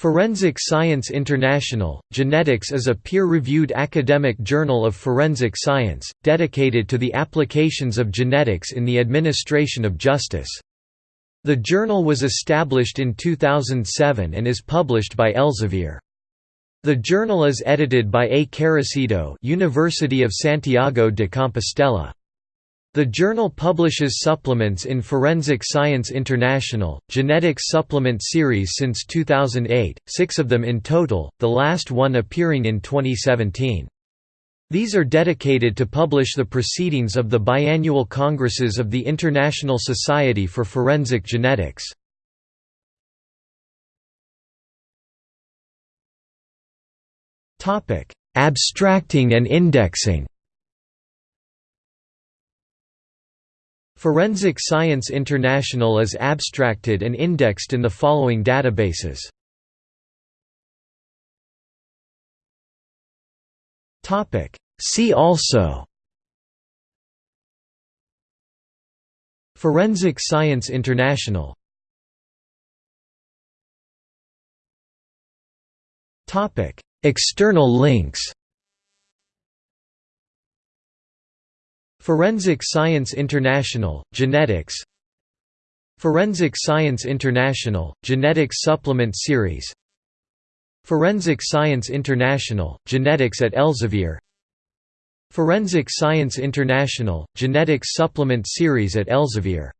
Forensic Science International, Genetics is a peer-reviewed academic journal of forensic science, dedicated to the applications of genetics in the administration of justice. The journal was established in 2007 and is published by Elsevier. The journal is edited by A. Carracedo University of Santiago de Compostela. The journal publishes supplements in Forensic Science International, Genetics Supplement Series since 2008, six of them in total, the last one appearing in 2017. These are dedicated to publish the proceedings of the biannual congresses of the International Society for Forensic Genetics. Abstracting and indexing Forensic Science International is abstracted and indexed in the following databases. See also Forensic Science International External links Forensic Science International, Genetics Forensic Science International, Genetics Supplement Series Forensic Science International, Genetics at Elsevier Forensic Science International, Genetics Supplement Series at Elsevier